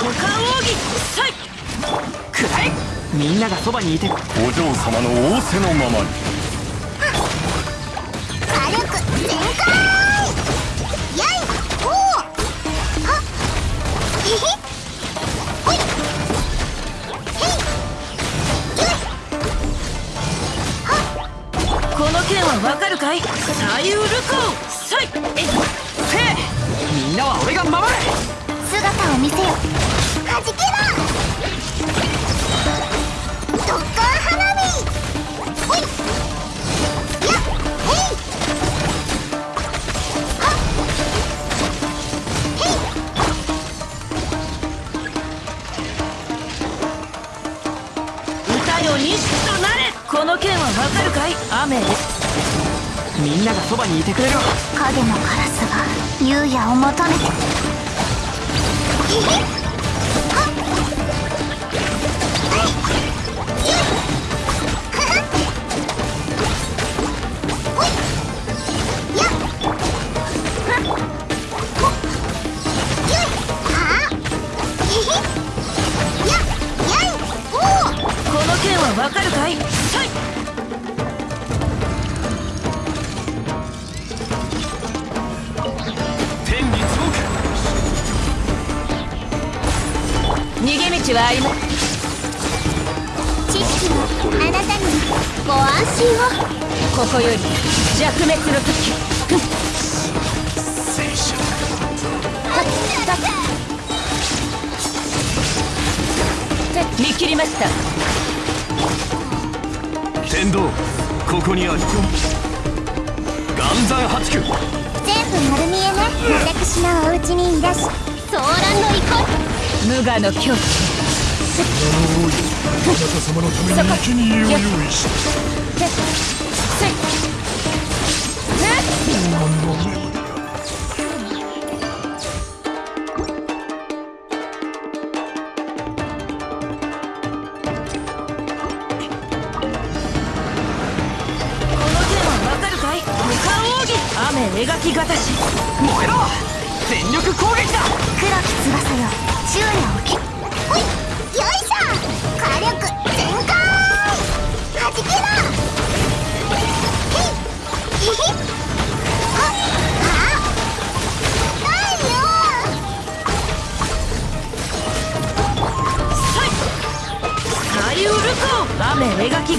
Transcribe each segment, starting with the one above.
股間奥義さい。くらえみんながそばにいて。お嬢様の仰せのままに。火力全開やい。ほう。はへへほいへいゆいこの剣はわかるかい？左右ルコーさい。えいせい。みんなは俺が守れ。姿を見せよはじけろドッカン花火ほいやへいはへい歌よ錦となれこの剣はわかるかい雨みんながそばにいてくれる影のカラスが優也を求めてへへ逃げ道はありま知識はあなたにご安心を。ここより弱滅の時。見切りました天道ここにあり岩山八九全部丸見えね私のお家にいらし騒乱の意向無我の境地あなた様のために生贄を用意しせせえこの剣はわかるかい。無冠奥義雨描きがたし。燃えろ。全力攻撃だ。黒き翼よ。ほいよいしょ。火力全開。はじけ雨描き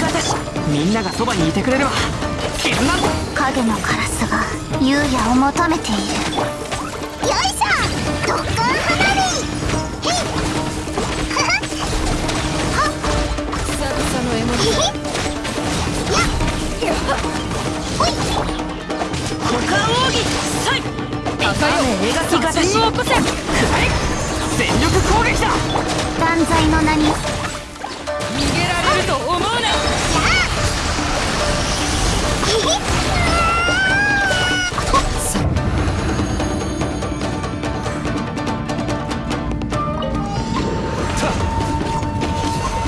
みんながそばにいてくれるわ絆。影のカラスが優也を求めているを起こせ。くらえ全力攻撃だ。断罪の名に。逃げられると思うな。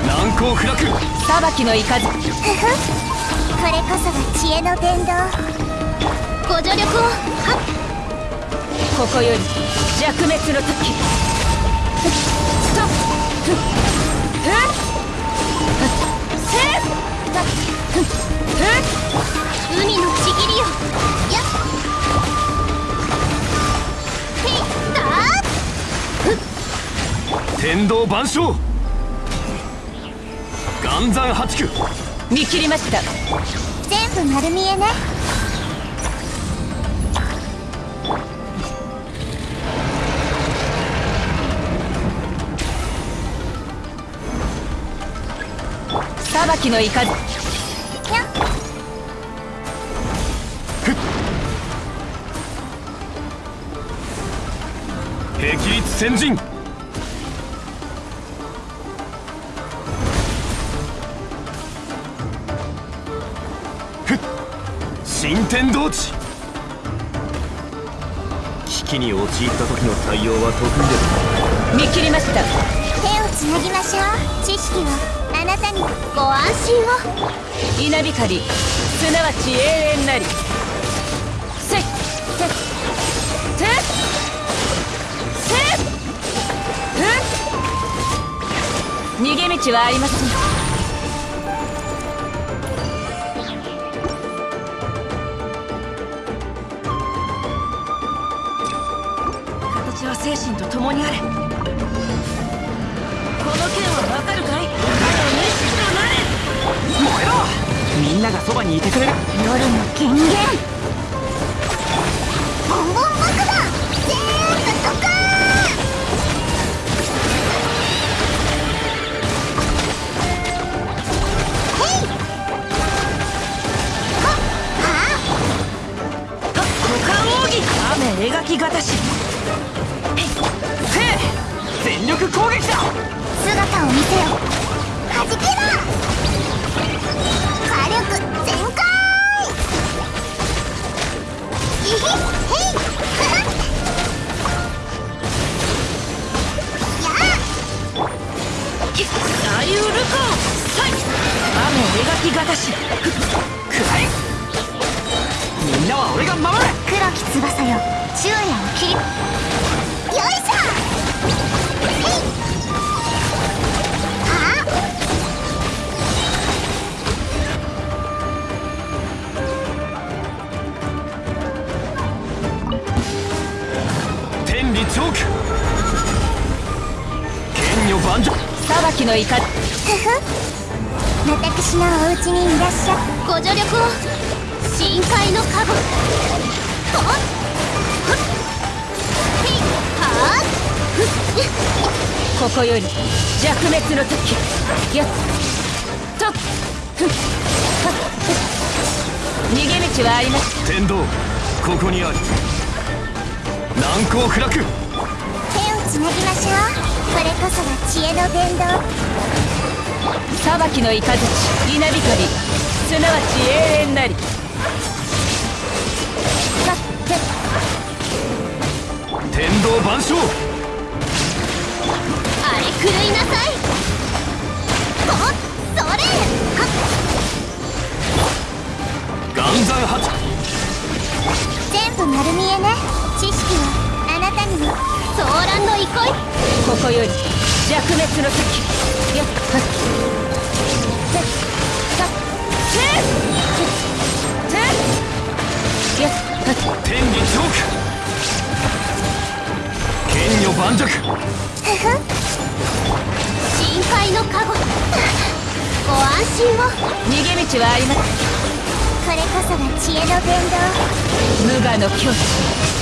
難攻不落裁きの雷ふふ。これこそが知恵の伝道ご助力を。はっここより弱滅の時。ストップ。ふっ。ふっ。せっ。ふっ。ふっ。海のちぎりよやっ。へいだー天道万象岩山八九見切りました全部丸見えね裁きの雷やっ。霹靂先陣新天道地危機に陥った時の対応は得意です見切りました。手をつなぎましょう。知識はあなたにご安心を。稲光すなわち永遠なり。せいせせせふっ。逃げ道はありません。形は精神と共にあれ。この剣はわかるかそばにいてくれる。夜の権限。雨描きがたしくらいみんなは俺が守る黒き翼よ昼夜を切りよいしょ天理チョーク剣女万丈裁きの怒り。ふふ。私のお家にいらっしゃご助力を。深海の加護とっ。ふっへいはーふっ。ここより弱滅の時。よっ。とっ。ふっ。はっ。逃げ道はあります。天道ここにある。難攻不落。手をつなぎましょう。これこそが知恵の伝道裁きの雷稲光すなわち永遠なり。さって天道万象。あれ狂いなさい。とそれ。は岩山発全部丸見えね。知識はあなたにも。騒乱の憩い。ここより弱滅の時よっはっせっさっせっせっよっはっ天理チョーク剣女盤石ふふ深海の加護ご安心を逃げ道はありますこれこそが知恵の伝道無我の境地